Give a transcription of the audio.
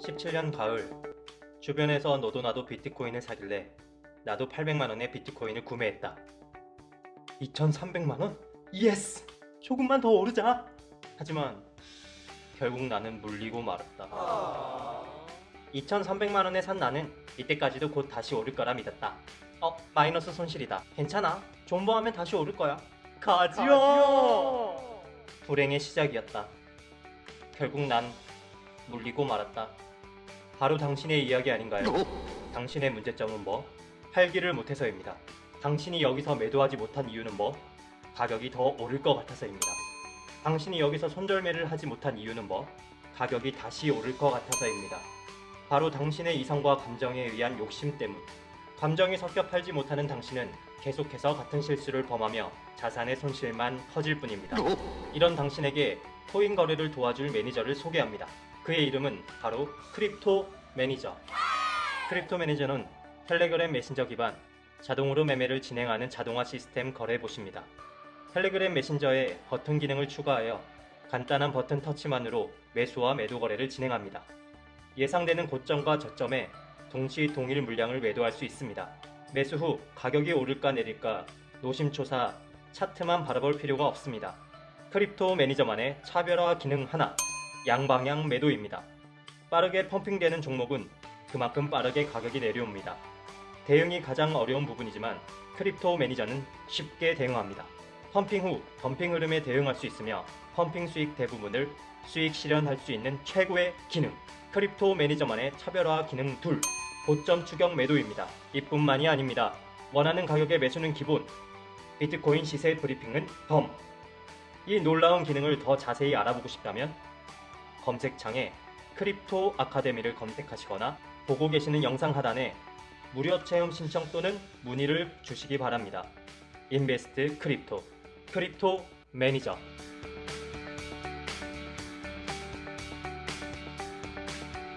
17년 가을. 주변에서 너도 나도 비트코인을 사길래 나도 800만원의 비트코인을 구매했다. 2300만원? Yes! 조금만 더 오르자! 하지만 결국 나는 물리고 말았다. 2300만원에 산 나는 이때까지도 곧 다시 오를 거라 믿었다. 어 마이너스 손실이다. 괜찮아. 존버하면 다시 오를 거야. 가즈아! 불행의 시작이었다. 결국 난 물리고 말았다 바로 당신의 이야기 아닌가요? 당신의 문제점은 뭐? 팔기를 못해서입니다. 당신이 여기서 매도하지 못한 이유는 뭐? 가격이 더 오를 것 같아서입니다. 당신이 여기서 손절매를 하지 못한 이유는 뭐? 가격이 다시 오를 것 같아서입니다. 바로 당신의 이성과 감정에 의한 욕심 때문. 감정이 섞여 팔지 못하는 당신은 계속해서 같은 실수를 범하며 자산의 손실만 커질 뿐입니다. 이런 당신에게 코인 거래를 도와줄 매니저를 소개합니다. 그의 이름은 바로 크립토 매니저. 크립토 매니저는 텔레그램 메신저 기반 자동으로 매매를 진행하는 자동화 시스템 거래봇입니다. 텔레그램 메신저에 버튼 기능을 추가하여 간단한 버튼 터치만으로 매수와 매도 거래를 진행합니다. 예상되는 고점과 저점에 동시 동일 물량을 매도할 수 있습니다. 매수 후 가격이 오를까 내릴까 노심초사 차트만 바라볼 필요가 없습니다. 크립토 매니저만의 차별화 기능 하나 양방향 매도입니다. 빠르게 pumping되는 종목은 그만큼 빠르게 가격이 내려옵니다. 대응이 가장 어려운 부분이지만 크립토 매니저는 쉽게 대응합니다. Pumping 후 덤핑 흐름에 대응할 수 있으며 pumping 수익 대부분을 수익 실현할 수 있는 최고의 기능 크립토 매니저만의 차별화 기능 둘 고점 추격 매도입니다. 이뿐만이 아닙니다. 원하는 가격의 매수는 기본 비트코인 시세 브리핑은 덤 이 놀라운 기능을 더 자세히 알아보고 싶다면 검색창에 크립토 아카데미를 검색하시거나 보고 계시는 영상 하단에 무료 체험 신청 또는 문의를 주시기 바랍니다. Invest crypto, 크립토 매니저